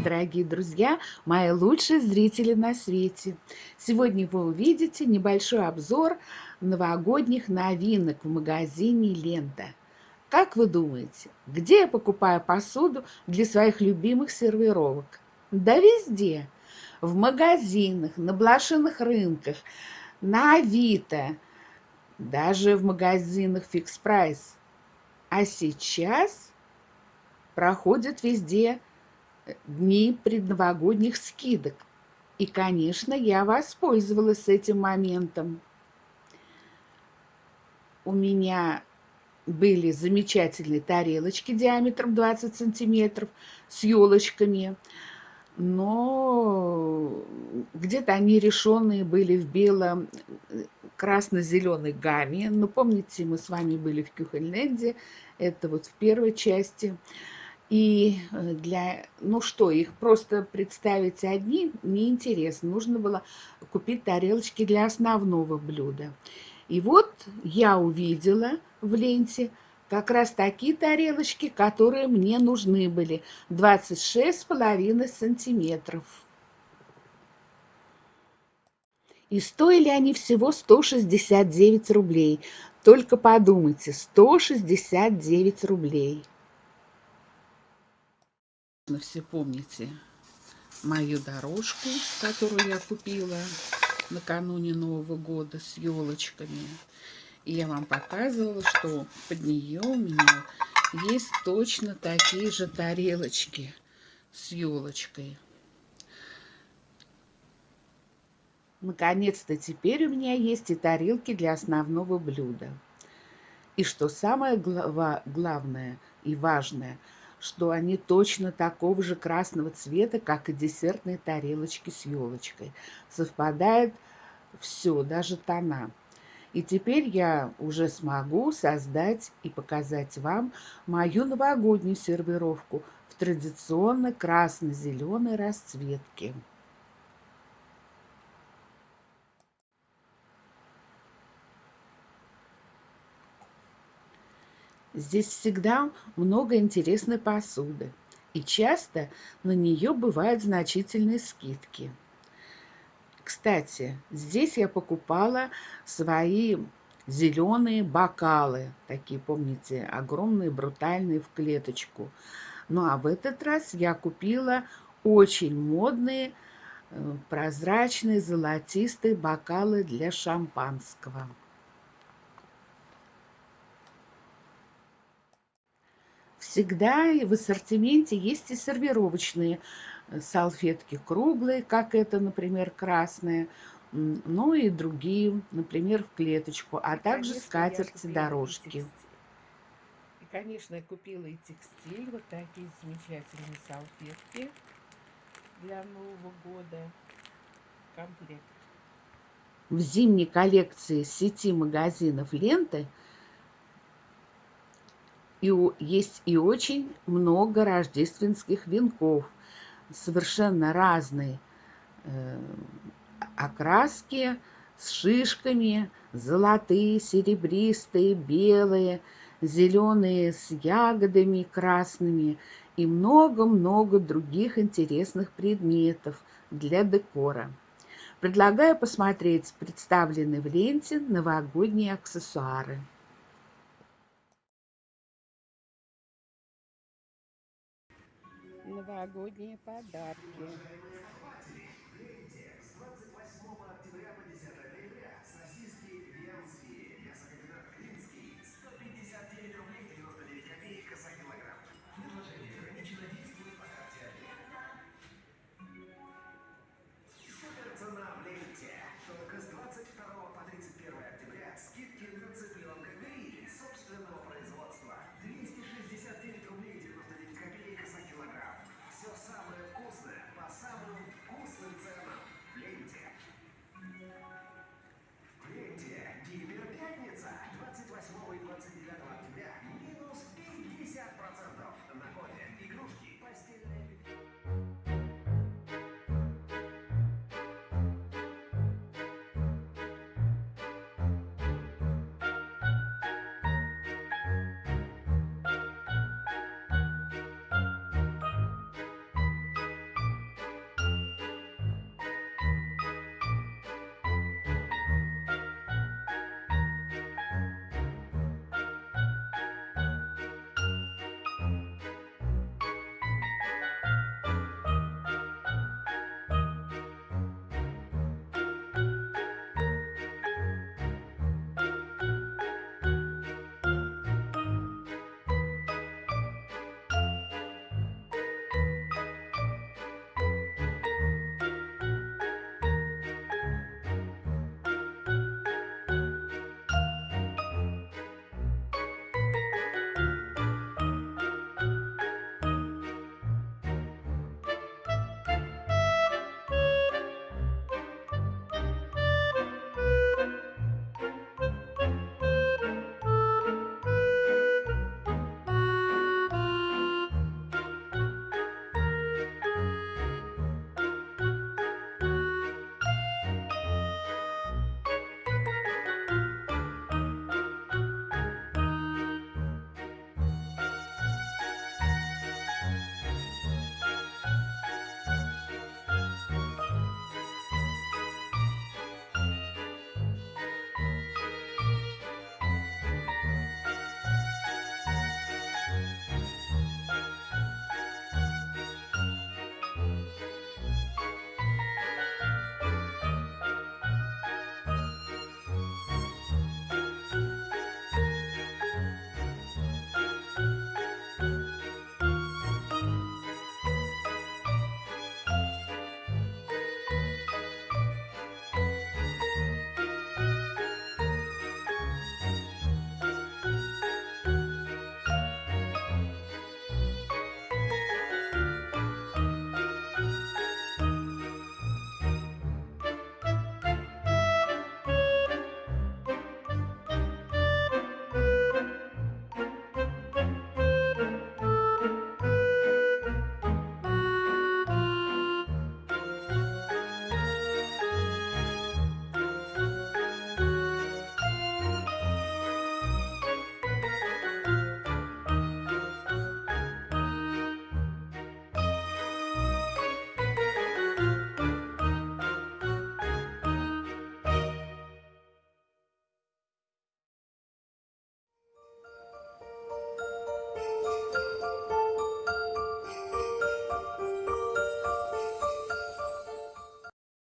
Привет, дорогие друзья, мои лучшие зрители на свете! Сегодня вы увидите небольшой обзор новогодних новинок в магазине «Лента». Как вы думаете, где я покупаю посуду для своих любимых сервировок? Да везде! В магазинах, на блошиных рынках, на Авито, даже в магазинах «Фикс Прайс». А сейчас проходят везде дни предновогодних скидок. И, конечно, я воспользовалась этим моментом. У меня были замечательные тарелочки диаметром 20 сантиметров с елочками, но где-то они решенные были в белом красно-зеленой гамме. Ну, помните, мы с вами были в Кюхельненде, это вот в первой части. И э, для, ну что, их просто представить одни неинтересно. Нужно было купить тарелочки для основного блюда. И вот я увидела в ленте как раз такие тарелочки, которые мне нужны были. 26,5 сантиметров. И стоили они всего 169 рублей. Только подумайте, 169 рублей все помните мою дорожку, которую я купила накануне Нового года с елочками. И я вам показывала, что под нее у меня есть точно такие же тарелочки с елочкой. Наконец-то теперь у меня есть и тарелки для основного блюда. И что самое главное и важное – что они точно такого же красного цвета, как и десертные тарелочки с елочкой. Совпадает все, даже тона. И теперь я уже смогу создать и показать вам мою новогоднюю сервировку в традиционно красно-зеленой расцветке. Здесь всегда много интересной посуды, и часто на нее бывают значительные скидки. Кстати, здесь я покупала свои зеленые бокалы, такие, помните, огромные, брутальные в клеточку. Ну а в этот раз я купила очень модные, э, прозрачные, золотистые бокалы для шампанского. Всегда в ассортименте есть и сервировочные э, салфетки круглые, как это, например, красная, ну и другие, например, в клеточку, а и, также скатерти-дорожки. И, конечно, я купила и текстиль, вот такие замечательные салфетки для Нового года, комплект. В зимней коллекции сети магазинов «Ленты» и есть и очень много рождественских венков, совершенно разные э, окраски, с шишками, золотые, серебристые, белые, зеленые с ягодами красными и много-много других интересных предметов для декора. Предлагаю посмотреть представленные в ленте новогодние аксессуары. новогодние подарки.